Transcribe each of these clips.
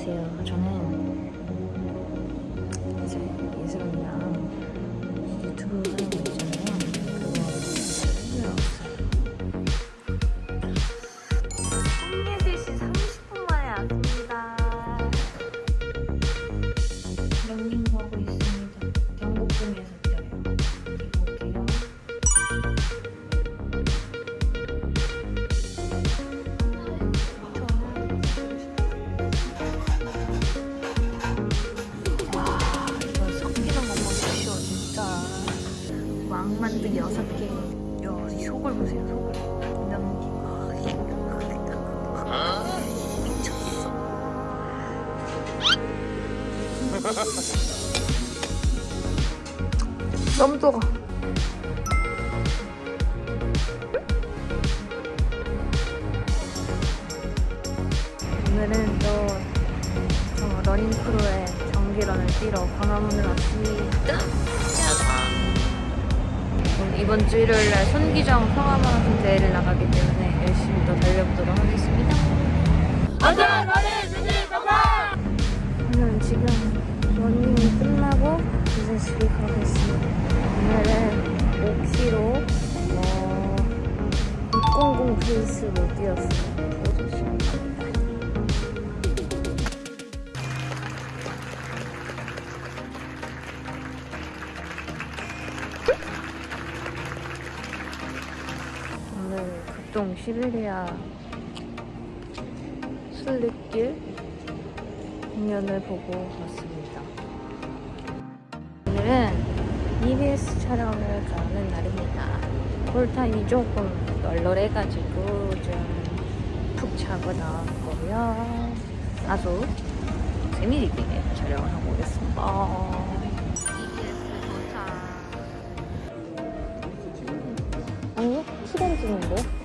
안녕하세요. 저는 너무 뜨거. 오늘은 또 어, 러닝 크루의 정기런을 뛰러 광화문을 왔습니다. 오늘 이번 주 일요일날 손기정 평화마라톤 대회를 나가기 때문에 열심히 또 달려보도록 하겠습니다. 오늘은 지금 러닝이 끝나고 이제 집에 가겠습니다. 오늘은 5km 어, 600 페이스로 뛰었어요. 5시간 갑니다. 오늘 극동 시베리아 순례길 공연을 보고 왔습니다. 오늘은 EBS 촬영을 가는 날입니다. 콜타임이 조금 널널해가지고 좀 푹 자고 나왔고요. 아주 재미있게 촬영을 하고 오겠습니다. EBS 도착. 아니요? 시간 찍는데?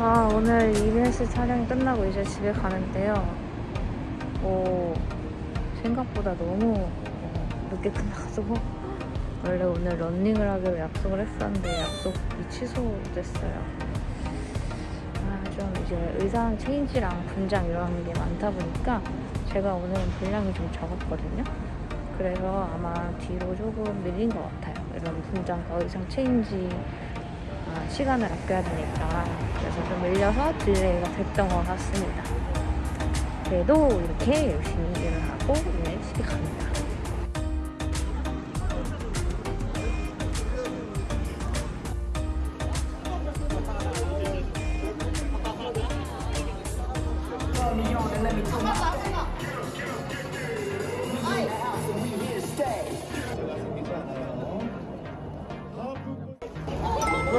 아, 오늘 EBS 촬영이 끝나고 이제 집에 가는데요. 오, 생각보다 너무 어, 늦게 끝나가지고 원래 오늘 런닝을 하기로 약속을 했었는데 약속이 취소됐어요. 아, 좀 이제 의상 change랑 분장 이런 게 많다 보니까 제가 오늘은 분량이 좀 적었거든요. 그래서 아마 뒤로 조금 밀린 것 같아요. 이런 분장과 의상 change 아, 시간을 아껴야 되니까 그래서 좀 밀려서 delay가 됐던 것 같습니다. 그래도 이렇게 열심히 일을 하고 오늘 집에 갑니다.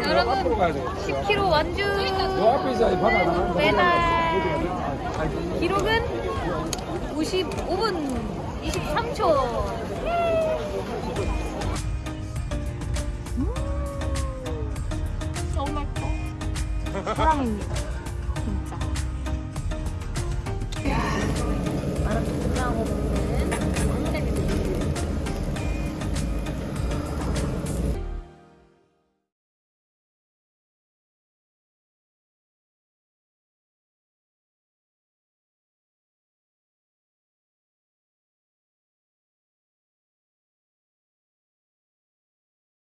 여러분 앞으로 가야 돼. 10km 완주. 메달. 기록은 55분 23초. 너무 맛있어 사랑입니다